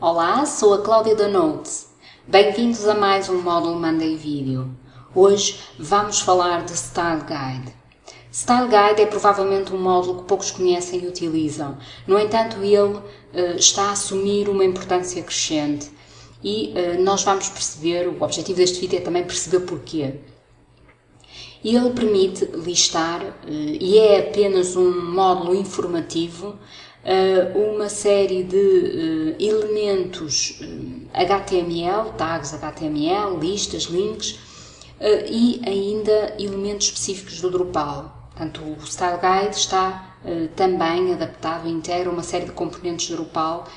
Olá, sou a Cláudia da Notes. Bem-vindos a mais um módulo Monday Video. Hoje vamos falar de Style Guide. Style Guide é provavelmente um módulo que poucos conhecem e utilizam. No entanto, ele uh, está a assumir uma importância crescente e uh, nós vamos perceber, o objetivo deste vídeo é também perceber porquê. Ele permite listar, uh, e é apenas um módulo informativo, uma série de elementos HTML, tags HTML, listas, links, e ainda elementos específicos do Drupal. Portanto, o Style Guide está também adaptado, integra uma série de componentes de Drupal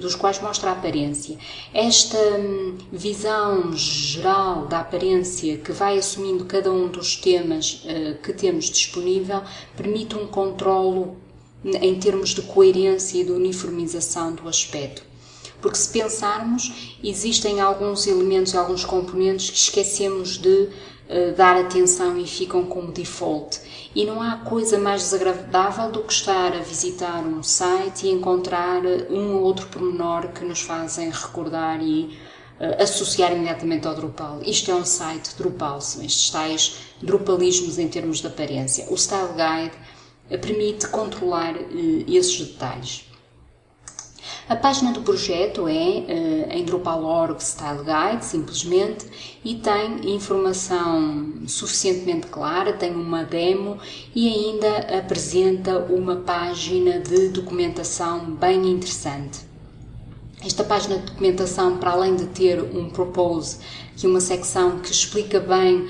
dos quais mostra a aparência. Esta um, visão geral da aparência que vai assumindo cada um dos temas que temos disponível permite um controlo em termos de coerência e de uniformização do aspecto. Porque se pensarmos, existem alguns elementos e alguns componentes que esquecemos de uh, dar atenção e ficam como default. E não há coisa mais desagradável do que estar a visitar um site e encontrar um ou outro pormenor que nos fazem recordar e uh, associar imediatamente ao Drupal. Isto é um site Drupal, são estes tais Drupalismos em termos de aparência. O Style Guide permite controlar esses detalhes. A página do projeto é uh, em Drupal.org Style Guide, simplesmente, e tem informação suficientemente clara, tem uma demo e ainda apresenta uma página de documentação bem interessante. Esta página de documentação, para além de ter um propose, que é uma secção que explica bem uh,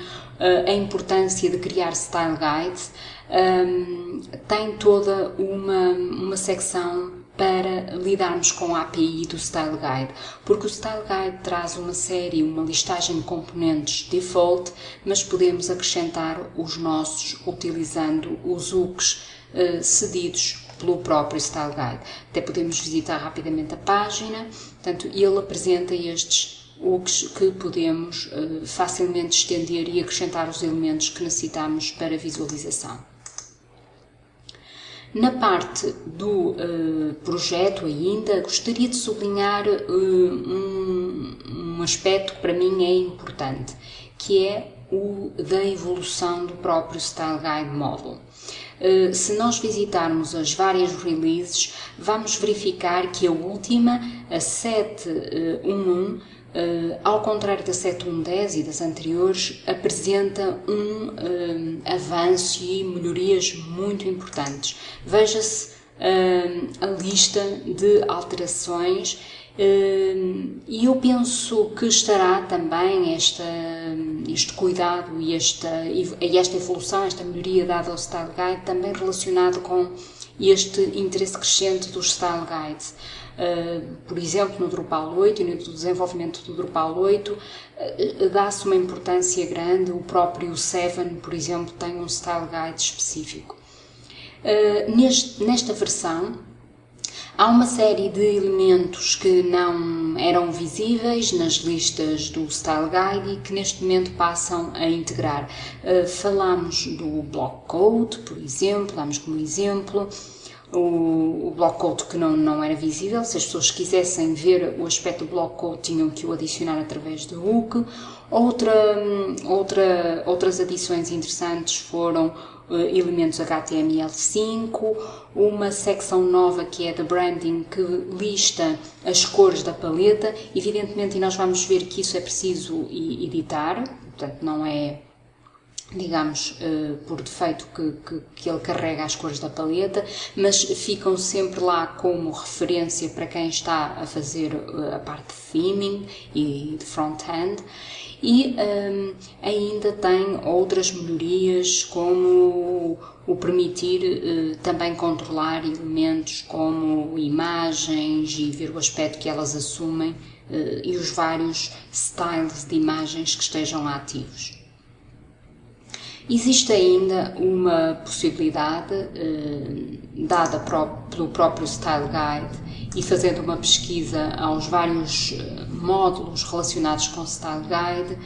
a importância de criar style guides, um, tem toda uma, uma secção para lidarmos com a API do Style Guide, porque o Style Guide traz uma série, uma listagem de componentes default, mas podemos acrescentar os nossos utilizando os hooks uh, cedidos pelo próprio Style Guide. Até podemos visitar rapidamente a página, portanto, ele apresenta estes hooks que podemos uh, facilmente estender e acrescentar os elementos que necessitamos para visualização. Na parte do uh, projeto ainda, gostaria de sublinhar uh, um, um, aspecto que para mim é importante, que é o da evolução do próprio Style Guide Model. Se nós visitarmos as várias releases, vamos verificar que a última, a 7.1.1, Uh, ao contrário da 7110 e das anteriores, apresenta um uh, avanço e melhorias muito importantes. Veja-se uh, a lista de alterações e eu penso que estará também esta, este cuidado e esta, e esta evolução, esta melhoria dada ao Style Guide também relacionado com este interesse crescente dos Style Guides. Uh, por exemplo, no Drupal 8 e no desenvolvimento do Drupal 8, uh, dá-se uma importância grande. O próprio 7, por exemplo, tem um Style Guide específico. Neste, nesta versão, há uma série de elementos que não eram visíveis nas listas do Style Guide e que neste momento passam a integrar. falamos do block code, por exemplo, damos como exemplo o, o block que não, não era visível. Se as pessoas quisessem ver o aspecto do block tinham que o adicionar através do hook. Outra, outra, outras adições interessantes foram uh, elementos HTML5, uma secção nova que é da branding que lista as cores da paleta. Evidentemente, e nós vamos ver que isso é preciso editar, portanto, não é digamos, uh, por defeito que, que, que, ele carrega as cores da paleta, mas ficam sempre lá como referência para quem está a fazer uh, a parte de theming e de front-end. E um, ehm, ainda tem outras melhorias, como o permitir uh, também controlar elementos como imagens e ver o aspecto que elas assumem e os vários styles de imagens que estejam ativos. Existe ainda uma possibilidade eh, dada pelo próprio Style Guide e fazendo uma pesquisa aos vários eh, módulos relacionados com Style Guide,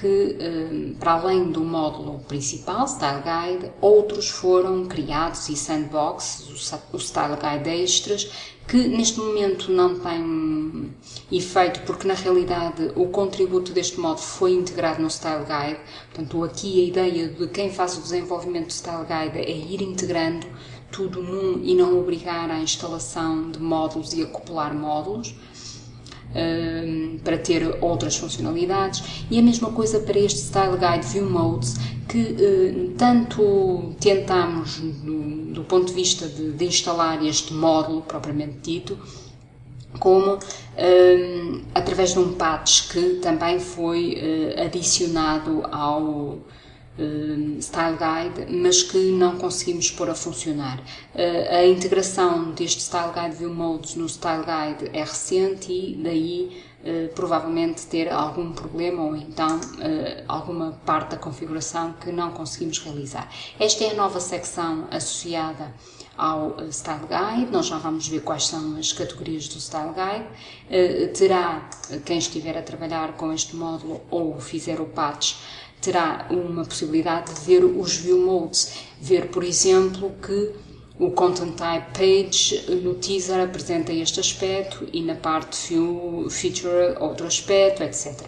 que, para além do módulo principal, Style Guide, outros foram criados e sandbox, o Style Guide Extras, que neste momento não tem efeito, porque na realidade o contributo deste módulo foi integrado no Style Guide. Portanto, aqui a ideia de quem faz o desenvolvimento do Style Guide é ir integrando tudo num e não obrigar à instalação de módulos e acoplar módulos. Um, para ter outras funcionalidades. E a mesma coisa para este Style Guide View Modes que uh, tanto tentamos do, do, ponto de vista de, de, instalar este módulo propriamente dito como um, através de um patch que também foi uh, adicionado ao uh, Style Guide, mas que não conseguimos pôr a funcionar. Uh, a integração deste Style Guide View Modes no Style Guide é recente e daí uh, provavelmente ter algum problema ou então alguma parte da configuração que não conseguimos realizar. Esta é a nova secção associada ao Style Guide, nós já vamos ver quais são as categorias do Style Guide. terá, quem estiver a trabalhar com este módulo ou fizer o patch, terá uma possibilidade de ver os view modes, ver, por exemplo, que o Content Type Page no teaser apresenta este aspecto e na parte View Feature outro aspecto, etc.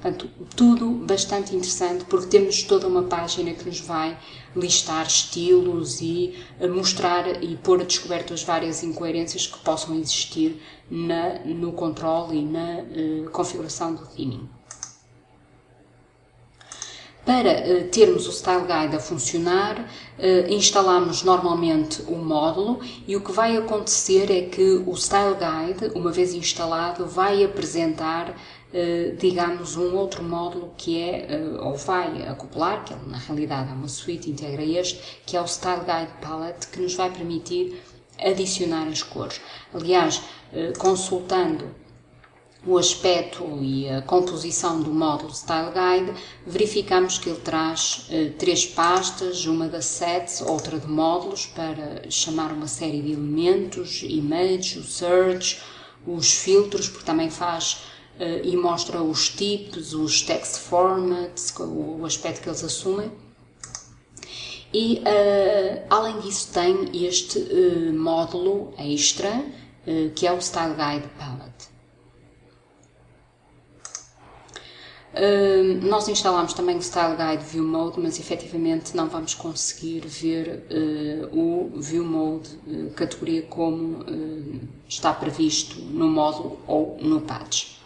Portanto, tudo bastante interessante porque temos toda uma página que nos vai listar estilos e mostrar e pôr a descoberto as várias incoerências que possam existir na, no controle e na uh, configuração do theming. Para uh, termos o Style Guide a funcionar, uh, instalamos normalmente o módulo e o que vai acontecer é que o Style Guide, uma vez instalado, vai apresentar, uh, digamos, um outro módulo que é, ou vai acoplar, que é, na realidade é uma suite, integra este, que é o Style Guide Palette, que nos vai permitir adicionar as cores. Aliás, consultando o aspecto e a composição do módulo Style Guide, verificamos que ele traz eh, três pastas, uma de assets, outra de módulos, para chamar uma série de elementos, image, o search, os filtros, porque também faz eh, e mostra os tipos, os text formats, o, o aspecto que eles assumem. E, uh, além disso, tem este uh, módulo extra, uh, que é o Style Guide Palette. Nós instalamos também o Style Guide View Mode, mas efetivamente não vamos conseguir ver uh, o View Mode uh, categoria como está previsto no módulo ou no patch.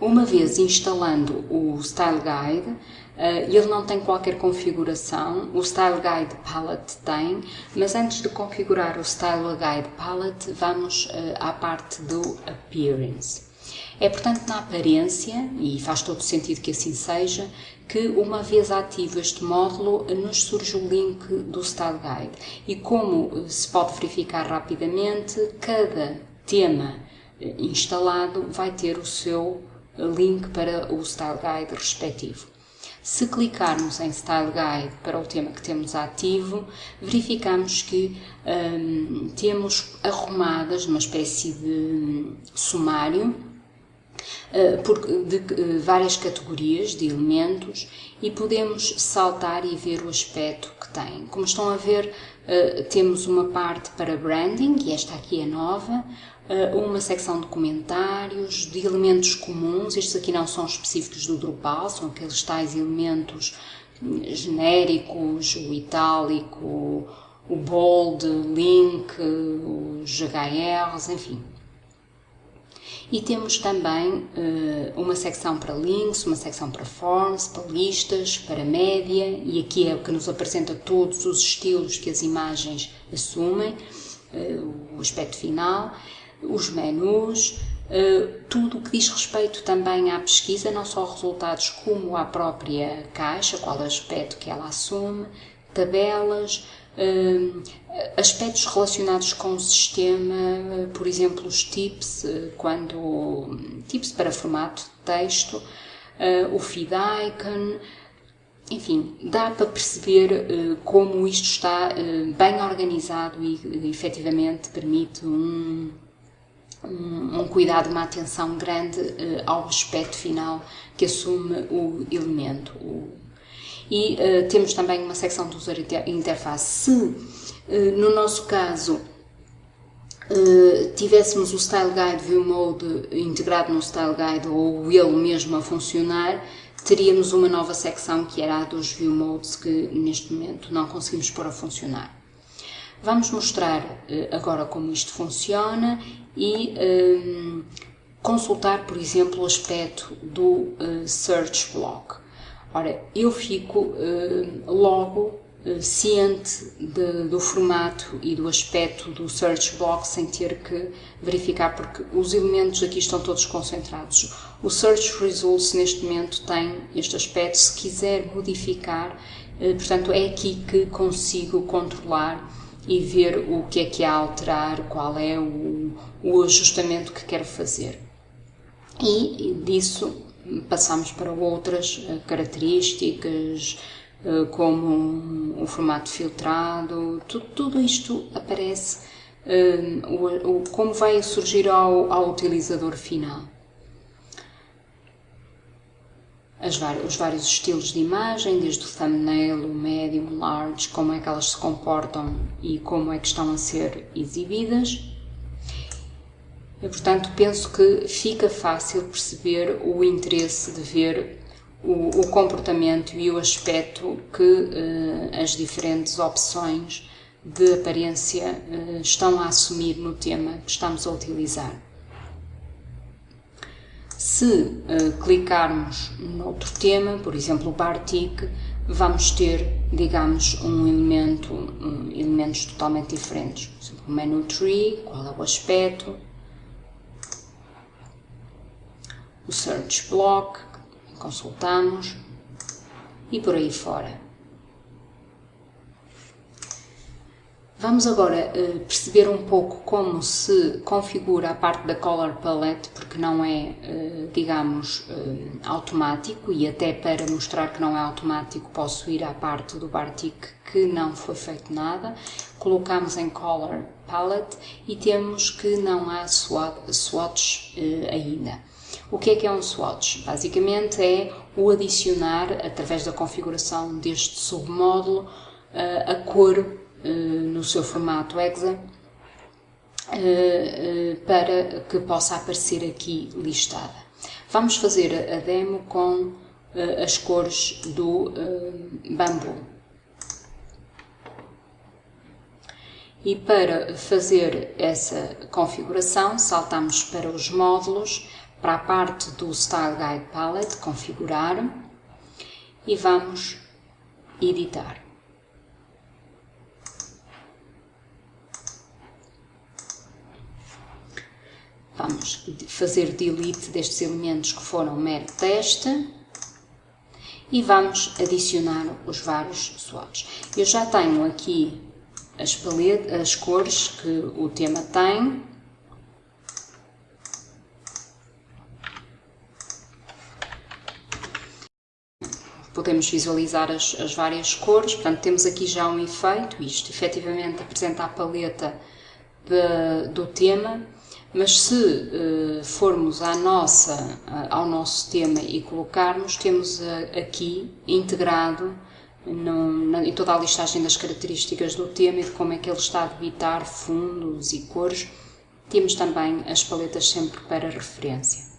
Uma vez instalando o Style Guide, ele não tem qualquer configuração, o Style Guide Palette tem, mas antes de configurar o Style Guide Palette, vamos à parte do Appearance. É, portanto, na aparência, e faz todo sentido que assim seja, que uma vez ativo este módulo, nos surge o link do Style Guide. E como se pode verificar rapidamente, cada tema eh, instalado vai ter o seu link para o Style Guide respectivo. Se clicarmos em Style Guide para o tema que temos ativo, verificamos que hum, temos arrumadas numa espécie de hum, sumário eh, de eh, várias categorias de elementos e podemos saltar e ver o aspecto que tem. Como estão a ver, eh, temos uma parte para branding, e esta aqui é nova, uma secção de comentários, de elementos comuns, estes aqui não são específicos do Drupal, são aqueles tais elementos genéricos, o itálico, o bold, link, os HRs, enfim. E temos também uh, uma secção para links, uma secção para forms, para listas, para média, e aqui é o que nos apresenta todos os estilos que as imagens assumem, uh, o aspecto final, os menus, uh, tudo o que diz respeito também à pesquisa, não só resultados como à própria caixa, qual aspecto que ela assume, tabelas, aspectos relacionados com o sistema, por exemplo, os tips, uh, quando tips para formato de texto, uh, o feed icon, enfim, dá para perceber como isto está bem organizado e efetivamente permite um, um, cuidado, uma atenção grande ao aspecto final que assume o elemento. E temos também uma secção de user interface. Se, no nosso caso, tivéssemos o Style Guide View Mode integrado no Style Guide ou ele mesmo a funcionar, teríamos uma nova secção que era a dos View Modes que neste momento não conseguimos pôr a funcionar. Vamos mostrar agora como isto funciona e um, consultar, por exemplo, o aspecto do uh, Search Block. Ora, eu fico uh, logo ciente de, do formato e do aspecto do Search Block sem ter que verificar, porque os elementos aqui estão todos concentrados. O Search Results neste momento tem este aspecto, se quiser modificar, portanto é aqui que consigo controlar e ver o que é que há a alterar, qual é o, o ajustamento que quero fazer. E disso passamos para outras eh, características, eh, como o formato filtrado, tudo, tudo isto aparece eh, como vai surgir ao, ao utilizador final. as, os vários estilos de imagem, desde o thumbnail, o medium, o large, como é que elas se comportam e como é que estão a ser exibidas. E, portanto, penso que fica fácil perceber o interesse de ver o, o comportamento e o aspecto que uh, as diferentes opções de aparência uh, estão a assumir no tema que estamos a utilizar. Se uh, clicarmos noutro tema, por exemplo o Bartik, vamos ter, digamos, um elemento, um, elementos totalmente diferentes. Por exemplo, o menu tree, qual é o aspecto, o search block, consultamos, e por aí fora. Vamos agora uh, perceber um pouco como se configura a parte da Color Palette, porque não é, uh, digamos, uh, automático e até para mostrar que não é automático posso ir à parte do Bartik que não foi feito nada. Colocamos em Color Palette e temos que não há swatches ainda. O que é que é um swatch? Basicamente é o adicionar, através da configuração deste submódulo, a cor eh, no seu formato EXA eh, eh, para que possa aparecer aqui listada. Vamos fazer a demo com as cores do bambu. E para fazer essa configuração, saltamos para os módulos, para a parte do Style Guide Palette, configurar, e vamos editar. Vamos fazer delete destes elementos que foram mero teste e vamos adicionar os vários swatches. Eu já tenho aqui as, paletas, as cores que o tema tem. Podemos visualizar as, as várias cores, portanto temos aqui já um efeito, isto efetivamente apresenta a paleta de, do tema. Mas se uh, formos à nossa, uh, ao nosso tema e colocarmos, temos uh, aqui integrado na, em toda a listagem das características do tema e de como é que ele está a debitar fundos e cores, temos também as paletas sempre para referência.